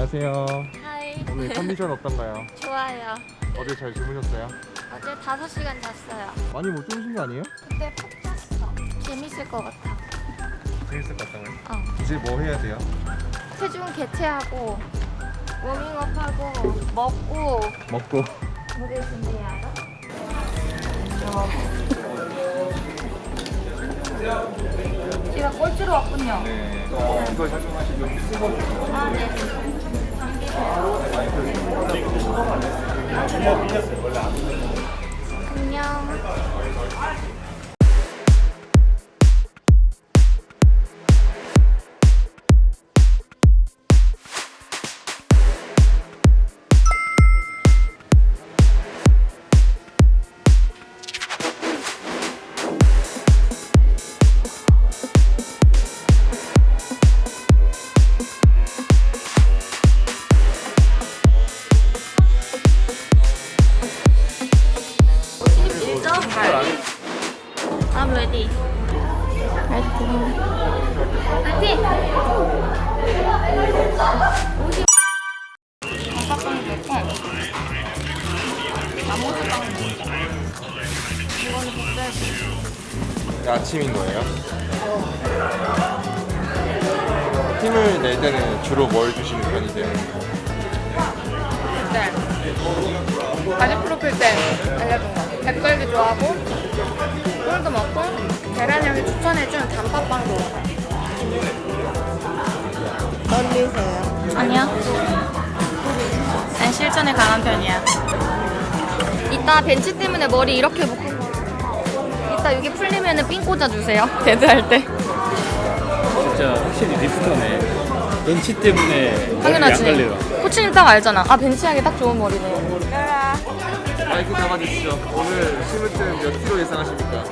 안녕하세요. 하이. 오늘 컨디션 어떤가요? 좋아요. 어제 잘 주무셨어요? 어제 5시간 잤어요. 많이 못 주무신 거 아니에요? 근데 푹 잤어. 재밌을 것 같아. 재밌을 것 같다고요? 어. 이제 뭐 해야 돼요? 체중 개체하고 워밍업하고 먹고 먹고 무대 준비해야 돼. 제가 꼴찌로 왔군요. 네. 이걸 착용하시고 아, 네. 안녕. 아침인 거예요? 힘을 낼 때는 주로 뭘 주시는 편이세요? 네. 바지 프로필 때 알려준 거. 백설기 좋아하고, 꿀도 먹고, 계란 형이 추천해준 단팥빵도 먹어요. 떨리세요? 아니야. 난 실전에 강한 편이야. 이따 벤치 때문에 머리 이렇게 묶은 거. 이따 여기 풀리면은 핀 꽂아주세요. 데드할 때. 진짜 확실히 리프터네. 벤치 때문에 당연하지. 코치님 딱 알잖아. 아 벤치 하기 딱 좋은 머리네. 마이크 잡아주시죠. 오늘 심으뜸 몇 킬로 예상하십니까?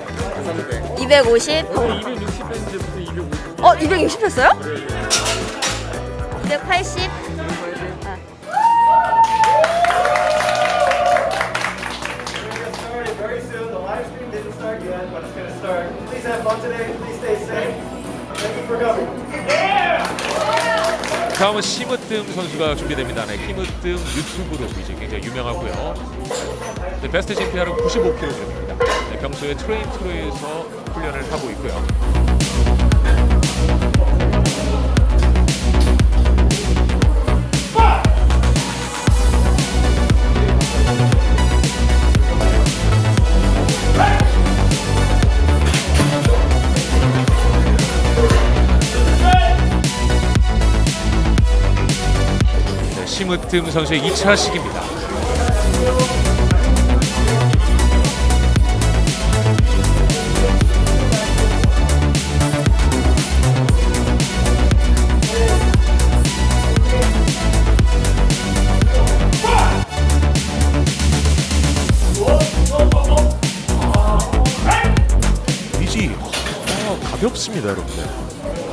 선배. 250. 260 했는데 무슨 250? 어 260 했어요? 280. Please have fun today. Please stay safe. Thank you for coming. 다음은 심으뜸 선수가 준비됩니다. 네, 힘으뜸 유튜브로 이제 굉장히 유명하고요. 네, 베스트 gym PR은 95kg입니다. 네, 평소에 트레인 트로에서 훈련을 하고 있고요. 네, 심으뜸 선수의 2차 시기입니다. 이지 어, 가볍습니다, 여러분들.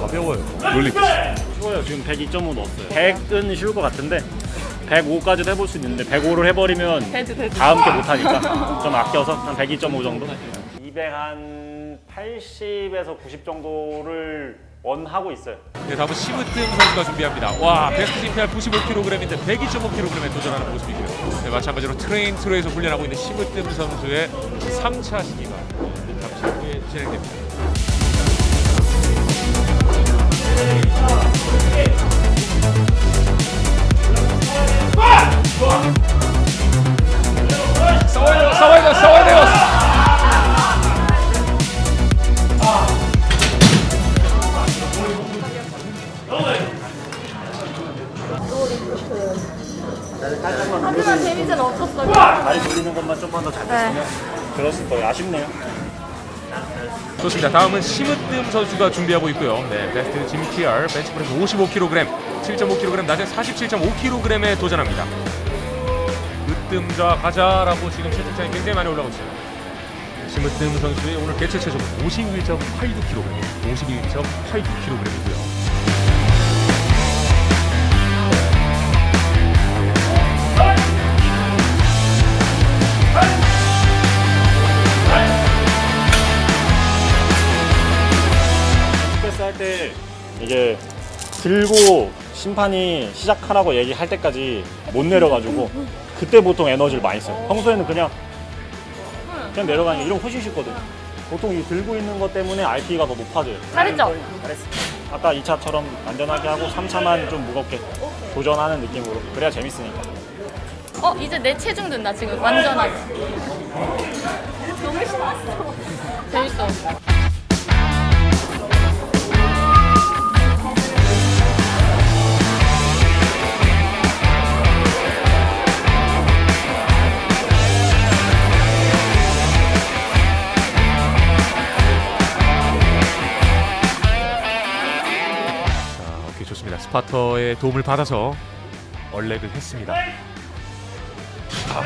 가벼워요. 놀리기. 쉬워요. 지금 102.5 넣었어요. 100은 쉬울 것 같은데 105까지도 해볼 수 있는데 105를 해버리면 다음 게 못하니까 좀 아껴서 한 102.5 정도? 200한 80에서 90 정도를 원하고 있어요. 네, 다음은 심으뜸 선수가 준비합니다. 와, 베스트 gym PR 95kg인데 102.5kg에 도전하는 모습이고요. 네, 마찬가지로 트레인 트로에서 훈련하고 있는 심으뜸 선수의 3차 시기가 잠시 후에 진행됩니다. 하지만 재미는 없었어요. 다리 돌리는 것만 좀만 더잘 네. 됐으면 들었을 거예요. 아쉽네요. 좋습니다. 다음은 심으뜸 선수가 준비하고 있고요. 네, 베스트 GPR 벤치프레스 55kg, 7.5kg, 낮에 47.5kg에 도전합니다. 으뜸자 가자라고 지금 채팅창이 굉장히 많이 올라오고 있어요. 심으뜸 선수의 오늘 개체 체重 51.89kg, 51.89kg이고요. 스페이스 할때 이제 들고 심판이 시작하라고 얘기할 때까지 못 내려가지고 그때 보통 에너지를 많이 써요. 평소에는 그냥 그냥 내려가는 게 이런 거 훨씬 쉽거든. 보통 이 들고 있는 것 때문에 RPE가 더 높아져요. 잘했죠? 잘했어. 아까 2차처럼 안전하게 하고 3차만 좀 무겁게 도전하는 느낌으로 그래야 재밌으니까. 어 이제 내 체중 든다 지금 완전하게. 너무 신났어. 재밌어. 파터의 도움을 받아서 얼렉을 했습니다. 아.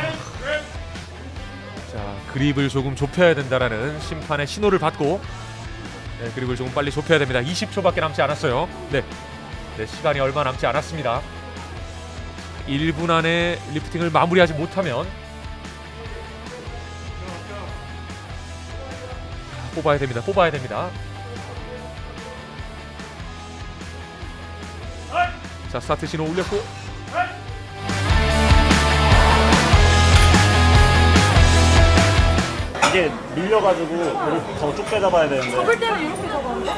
자, 그립을 조금 좁혀야 된다라는 심판의 신호를 받고 네, 그립을 조금 빨리 좁혀야 됩니다. 20초밖에 남지 않았어요. 네. 네, 시간이 얼마 남지 않았습니다. 1분 안에 리프팅을 마무리하지 못하면 뽑아야 됩니다. 뽑아야 됩니다. 자 스타트 신호 올렸고 이게 밀려가지고 더쭉 빼잡아야 되는데. 잡을 때는 이렇게 잡았는데?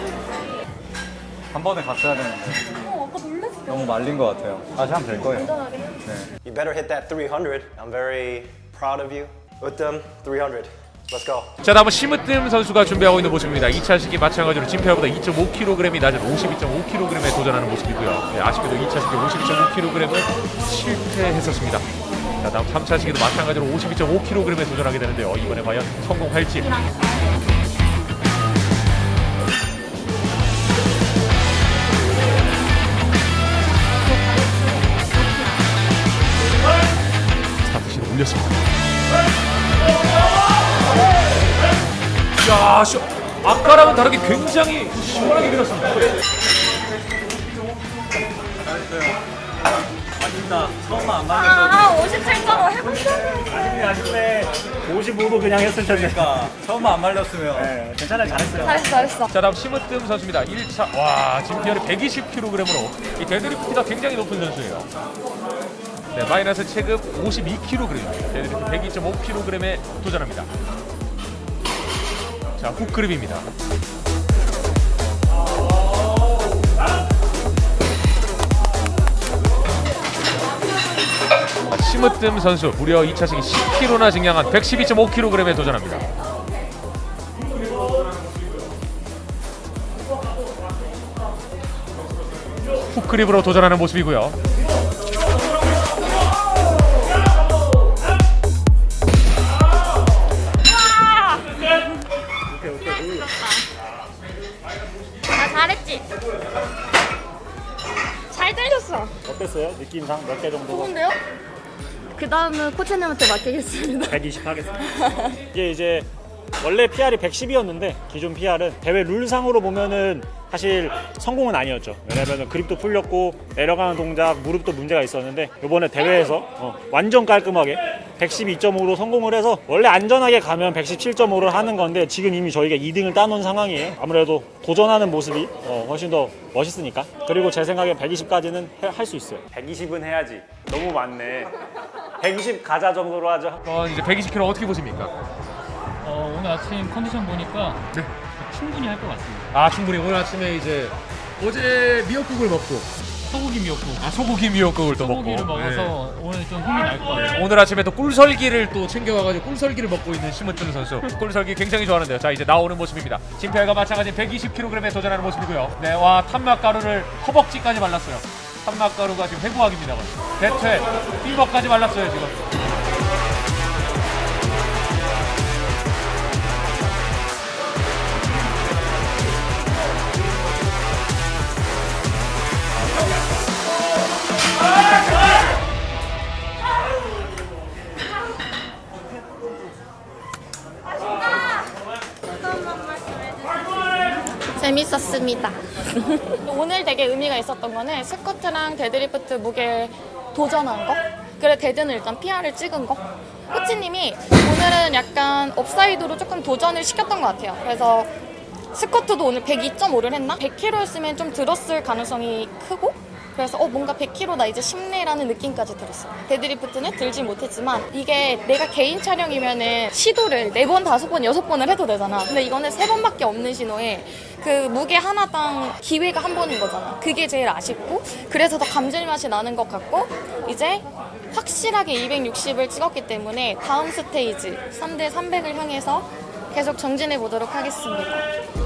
한 번에 갔어야 되는데 어 아까. 너무 말린 것 같아요. 다시 하면 될 거예요. 안전하게. You better hit that 300. I'm very proud of you. Uttam, 300. 자 다음은 심으뜸 선수가 준비하고 있는 모습입니다. 2차 시기 마찬가지로 진표보다 2.5kg이 낮은 52.5kg에 도전하는 모습이고요. 네, 아쉽게도 2차 시기 52.5kg을 실패했었습니다. 자 다음 3차 시기도 마찬가지로 52.5kg에 도전하게 되는데요. 이번에 과연 성공할지. 스타트 신호 올렸습니다 야, 시, 아까랑은 다르게 굉장히 시원하게 밀었습니다. 아쉽다. 처음만 안아57.5 해본다는데. 아쉽네. 55도 그냥 했을 텐데. 그러니까 처음만 안 말렸으면 네, 괜찮아요. 잘했어요. 잘했어 잘했어. 자, 다음 심으뜸 선수입니다. 1차, 와, 진피어리 120kg으로 이 데드리프트가 굉장히 높은 선수예요. 네, 마이너스 체급 52kg, 데드리프트 102.5kg에 도전합니다. 자, 훅그립입니다. 심으뜸 선수 무려 2차 시기 10kg나 증량한 112.5kg에 도전합니다. 훅그립으로 도전하는 모습이고요. 잘 들렸어. 어땠어요? 느낌상 몇 개 정도? 좋은데요? 그 다음은 코치님한테 맡기겠습니다. 120 하겠습니다. 이게 이제 원래 PR이 110이었는데 기존 PR은 대회 룰상으로 보면은 사실 성공은 아니었죠. 왜냐면 그립도 풀렸고 내려가는 동작, 무릎도 문제가 있었는데 이번에 대회에서 어, 완전 깔끔하게 112.5로 성공을 해서 원래 안전하게 가면 117.5를 하는 건데 지금 이미 저희가 2등을 따놓은 상황이에요. 아무래도 도전하는 모습이 어, 훨씬 더 멋있으니까. 그리고 제 생각엔 120까지는 할 수 있어요. 120은 해야지. 너무 많네. 120 가자 정도로 하죠. 어, 이제 120kg 어떻게 보십니까? 어, 오늘 아침 컨디션 보니까 충분히 할 것 같습니다. 아 충분히. 오늘 아침에 이제 어제 미역국을 먹고. 소고기 미역국. 아 소고기 미역국을 또 먹고 소고기를 먹어서 오늘 좀 힘이 날. 네. 오늘 아침에 또 꿀설기를 또 챙겨와가지고 꿀설기를 먹고 있는 심은준 선수. 꿀설기 굉장히 좋아하는데요. 자 이제 나오는 모습입니다. 진표가 마찬가지 120kg에 도전하는 모습이고요. 네와 탄막가루를 허벅지까지 발랐어요. 탄막가루가 지금 회부학입니다 대퇴 삐벅까지 발랐어요 지금 재밌었습니다. 오늘 되게 의미가 있었던 거는 스쿼트랑 데드리프트 무게 도전한 거. 그래 데드는 일단 PR을 찍은 거. 코치님이 오늘은 약간 upside로 조금 도전을 시켰던 것 같아요. 그래서 스쿼트도 오늘 102.5를 했나? 100kg였으면 좀 들었을 가능성이 크고 그래서 어 뭔가 100kg 나 이제 쉽네라는 느낌까지 들었어. 데드리프트는 들지 못했지만 이게 내가 개인 촬영이면은 시도를 네 번, 다섯 번, 여섯 번을 해도 되잖아. 근데 이거는 세 번밖에 없는 시도에 그 무게 하나당 기회가 한 번인 거잖아. 그게 제일 아쉽고 그래서 더 감질맛이 나는 것 같고 이제 확실하게 260을 찍었기 때문에 다음 스테이지 3대 300을 향해서 계속 정진해 보도록 하겠습니다.